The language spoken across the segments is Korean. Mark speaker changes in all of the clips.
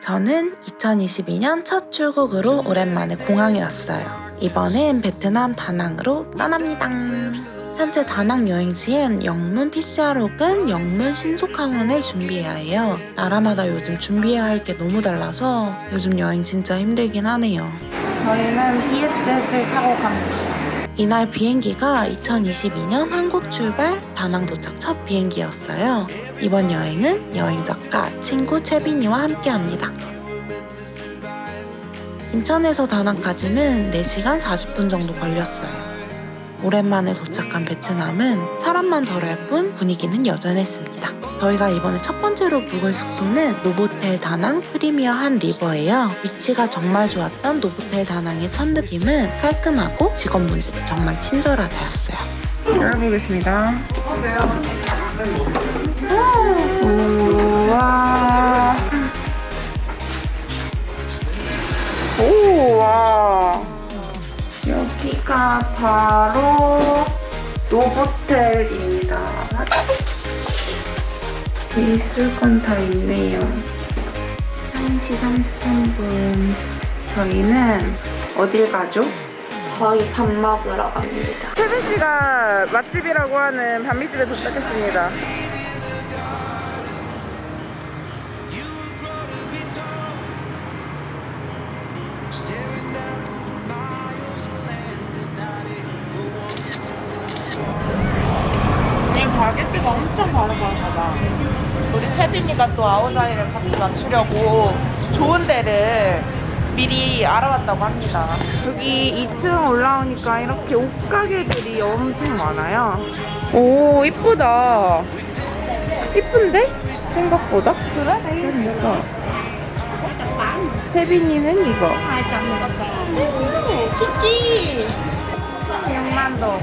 Speaker 1: 저는 2022년 첫 출국으로 오랜만에 공항에 왔어요. 이번엔 베트남 다낭으로 떠납니다. 현재 다낭 여행지엔 영문 PCR 혹은 영문 신속항원을 준비해야 해요. 나라마다 요즘 준비해야 할 게 너무 달라서 요즘 여행 진짜 힘들긴 하네요. 저희는 비엣젯을 타고 갑니다. 이날 비행기가 2022년 한국 출발 다낭 도착 첫 비행기였어요. 이번 여행은 여행 작가 친구 채빈이와 함께 합니다. 인천에서 다낭까지는 4시간 40분 정도 걸렸어요. 오랜만에 도착한 베트남은 사람만 덜할 뿐 분위기는 여전했습니다. 저희가 이번에 첫 번째로 묵을 숙소는 노보텔 다낭 프리미어 한 리버예요. 위치가 정말 좋았던 노보텔 다낭의 첫 느낌은 깔끔하고 직원분들이 정말 친절하다였어요. 열어보겠습니다. 우와. 우와. 여기가 바로 노보텔입니다. 있을 건 다 있네요. 1시 33분. 저희는 어딜 가죠? 저희 밥 먹으러 갑니다.
Speaker 2: 태빈 씨가 맛집이라고 하는 반미집에 도착했습니다.
Speaker 3: 채빈이가 또 아우자이를 같이 맞추려고 좋은 데를 미리 알아봤다고 합니다.
Speaker 2: 여기 2층 올라오니까 이렇게 옷가게들이 엄청 많아요. 오, 이쁘다. 이쁜데? 생각보다? 그래? 그러니까. 세빈이는 이거.
Speaker 3: 치키!
Speaker 2: 6만 동.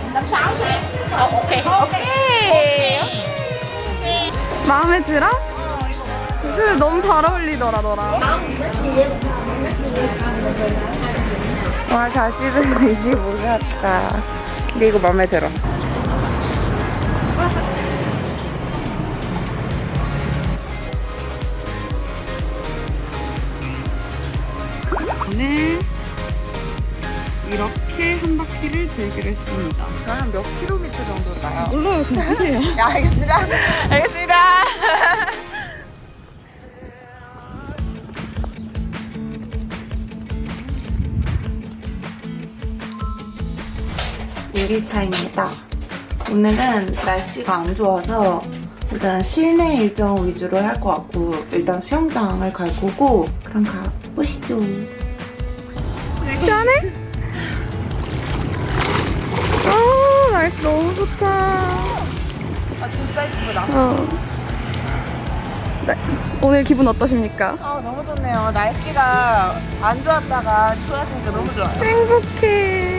Speaker 3: 아, 오케이. 오케이.
Speaker 2: 마음에 들어? 그 너무 잘 어울리더라 너랑. 와 자식은 이제 몰랐다. 근데 이거 마음에 들어. 오늘 이렇게 한 바퀴를 돌기로 했습니다.
Speaker 3: 그러면 몇 킬로미터 정도일까요?
Speaker 2: 몰라요. 그냥 하세요.
Speaker 3: 네, 알겠습니다. 알겠습니다.
Speaker 1: 일기차입니다. 오늘은 날씨가 안 좋아서 일단 실내 일정 위주로 할 것 같고 일단 수영장을 갈 거고 그럼 가보시죠.
Speaker 2: 시원해? 아 날씨 너무 좋다
Speaker 3: 아, 진짜 이쁘다.
Speaker 2: 어. 네. 오늘 기분 어떠십니까?
Speaker 3: 아, 너무 좋네요. 날씨가 안 좋았다가 좋았으니까 너무 좋아요.
Speaker 2: 행복해.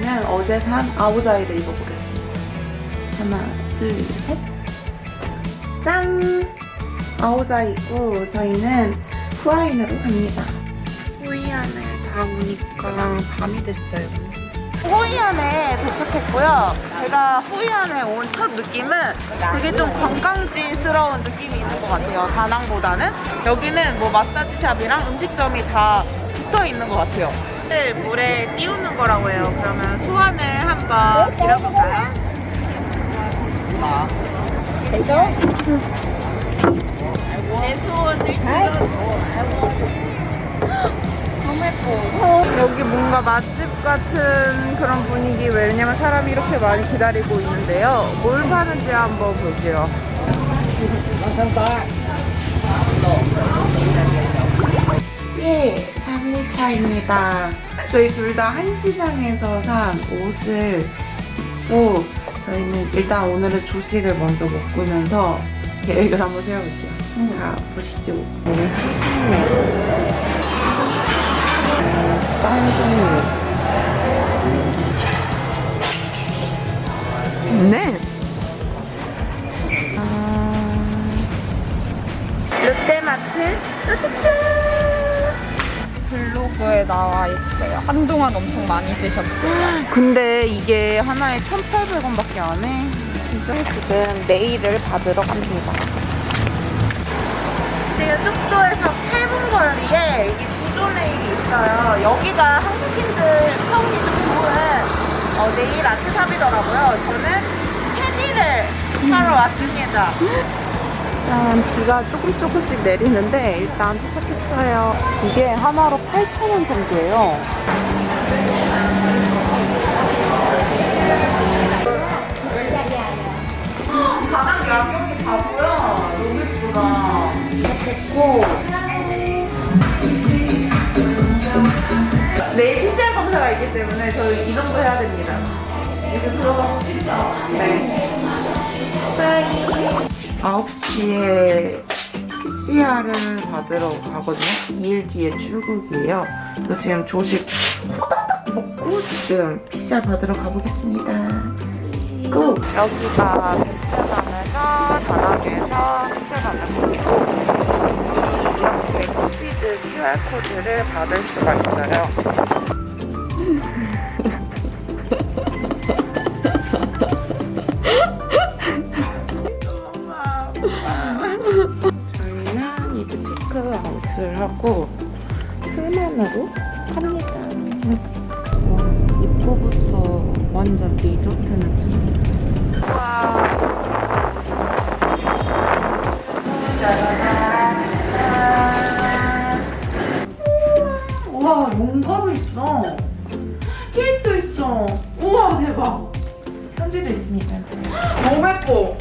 Speaker 1: 저는 어제 산 아우자이를 입어보겠습니다. 하나, 둘, 셋. 짠! 아우자이고 저희는 후아인으로 갑니다.
Speaker 3: 호이안을 다 오니까 밤이 됐어요. 호이안에 도착했고요. 제가 호이안에 온 첫 느낌은 되게 좀 관광지스러운 느낌이 있는 것 같아요. 다낭보다는 여기는 뭐 마사지샵이랑 음식점이 다 붙어 있는 것 같아요. 를 물에 띄우는 거라고 해요. 그러면 소원을 한번 빌어볼까요? 내 소원을 빌어줘. 너무 예뻐.
Speaker 2: 여기 뭔가 맛집 같은 그런 분위기 왜냐면 사람이 이렇게 많이 기다리고 있는데요. 뭘 파는지 한번 볼게요.
Speaker 1: 예, 3일차입니다. 저희 둘 다 한시장에서 산 옷을 입고 저희는 일단 오늘은 조식을 먼저 먹으면서 계획을 한번 세워볼게요. 음. 자, 보시죠. 오늘 한시장이에요. 딸기.
Speaker 2: 네. 아. 롯데마트 아, 뚜뚜뚜 한동안 엄청 많이 쓰셨어요.
Speaker 3: 근데 이게 하나에 1,800원밖에 안 해. 진짜 지금 네일을 받으러 갑니다. 지금 숙소에서 8분 거리에 여기 구조 네일이 있어요. 여기가 한국인들 평이 좀 좋은 어, 네일 아트샵이더라고요. 저는 패디를 사러 왔습니다. 일단 비가 조금 조금씩 내리는데 일단 도착했어요. 이게 하나로 8,000원 정도예요. 내일 PCR 검사가 있기 때문에 저희 이동도 해야 됩니다. 이제 들어가고 싶다. 네. 9시에 PCR을 받으러 가거든요. 2일 뒤에 출국이에요. 그래서 지금 조식 호다닥 먹고 지금 PCR 받으러 가보겠습니다. 고! 여기가 베트남에서 다낭에서 PCR 받는 곳이고 이렇게 커피드 QR코드를 받을 수가 있어요. 하고 풀만으로 갑니다. 와, 입구부터 완전 리조트 느낌. 와. 우와, 용가도 있어. 케이크도 있어. 우와, 대박. 편지도 있습니다. 너무 예뻐.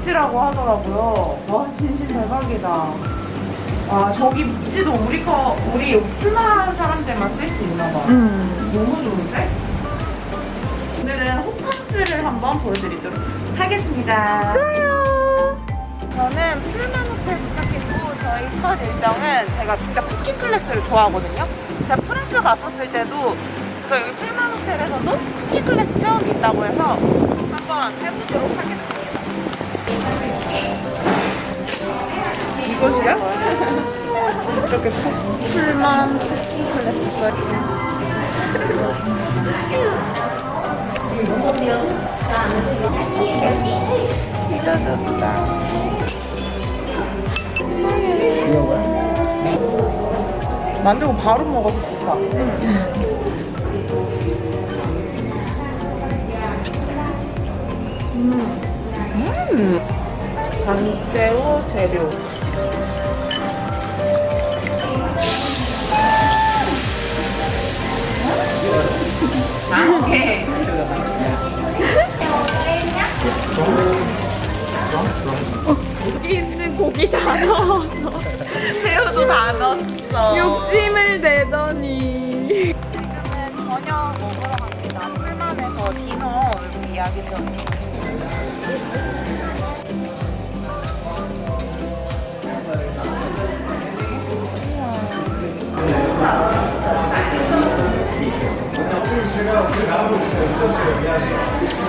Speaker 3: 비치라고 하더라고요. 와, 진심 대박이다. 와, 저기 비치도 우리 거, 우리 풀만 사람들만 쓸 수 있나 봐. 너무 좋은데? 오늘은 호캉스를 한번 보여드리도록 하겠습니다. 좋아요. 저는 풀만 호텔 도착했고 저희 첫 일정은 제가 진짜 cooking class를 좋아하거든요. 제가 프랑스 갔었을 때도 저 여기 풀만 호텔에서도 cooking class 처음 있다고 해서 한번 해보도록 하겠습니다. 이것이야? 이렇게 풀만 찢어졌다. 만들고 바로 먹어도 좋다. 음. 강새우 재료. 아, 오케이.
Speaker 2: 여기 있는 고기 다 넣어서
Speaker 3: 새우도 다 넣었어.
Speaker 2: 욕심을 내더니.
Speaker 3: 지금은 저녁 먹으러 갑니다. 풀만에서 디너 이야기 들었는데.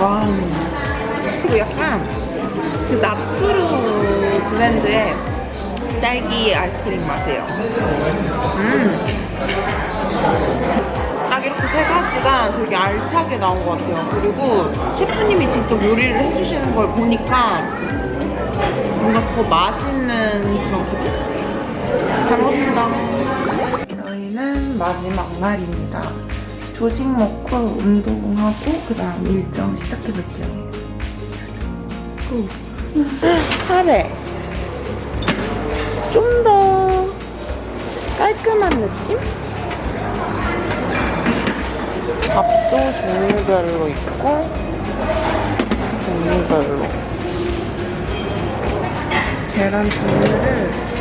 Speaker 3: 와. 그리고 약간 그 나프루 브랜드의 딸기 아이스크림 맛이에요. 음. 딱 이렇게 세 가지가 되게 알차게 나온 것 같아요. 그리고 셰프님이 직접 요리를 해주시는 걸 보니까 뭔가 더 맛있는 그런 기분? 잘 먹었습니다. 저희는 마지막 날입니다. 조식 먹고 운동하고 그 다음 일정 시작해볼게요. 고. 카레. 좀 더 깔끔한 느낌? 밥도 종류별로 있고 종류별로 계란 종류를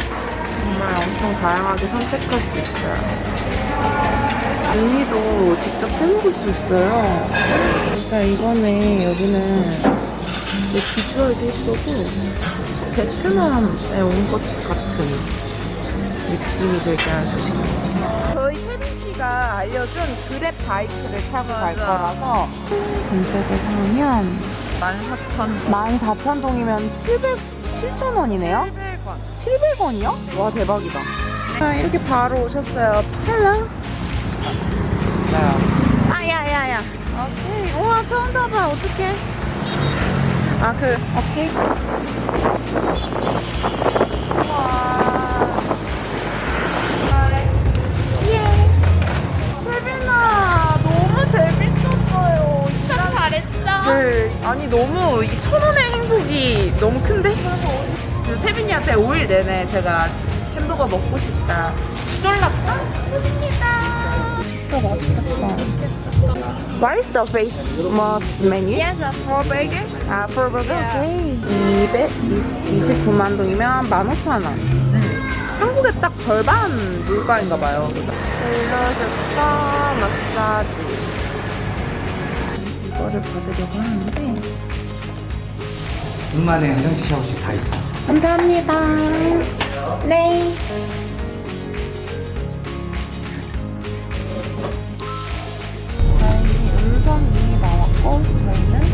Speaker 3: 정말 엄청 다양하게 선택할 수 있어요 미니도 직접 해먹을 수 있어요 진짜 이번에 여기는 이 비주얼도 예쁘고 베트남에 온 것 같은 느낌이 들게 하는 저희 세빈 씨가 알려준 그랩 바이크를 타고 갈 거라서 검색을 하면 14,000원.
Speaker 4: 14,000동이면 700, 7,000원이네요?
Speaker 3: 700원.
Speaker 4: 700원이요? 와, 대박이다.
Speaker 3: 아, 이렇게 바로 오셨어요. Hello. 아, 야, 야, 야. 오케이. 우와, 처음 봐봐. 어떡해. 아, 그, 오케이. 예. 세빈아, 너무 재밌었어요.
Speaker 2: 참 잘했죠?
Speaker 3: 네. 아니, 너무, 이 천 원의 행복이 너무 큰데? 그래서 세빈이한테 5일 내내 제가 햄버거 먹고 싶다. 쫄랐다? What is the famous menu?
Speaker 2: Yes,
Speaker 3: For burger? 아, for burger? 오케이. 229만 동이면 15,000원. 한국의 딱 절반 물가인가 봐요. rel러스과 마사지. 이거를 받으려고 하는데.
Speaker 5: 눈만에 화장실 샤워실 다 있어요.
Speaker 3: 감사합니다. 네. 저희 음성이 나왔고 저희는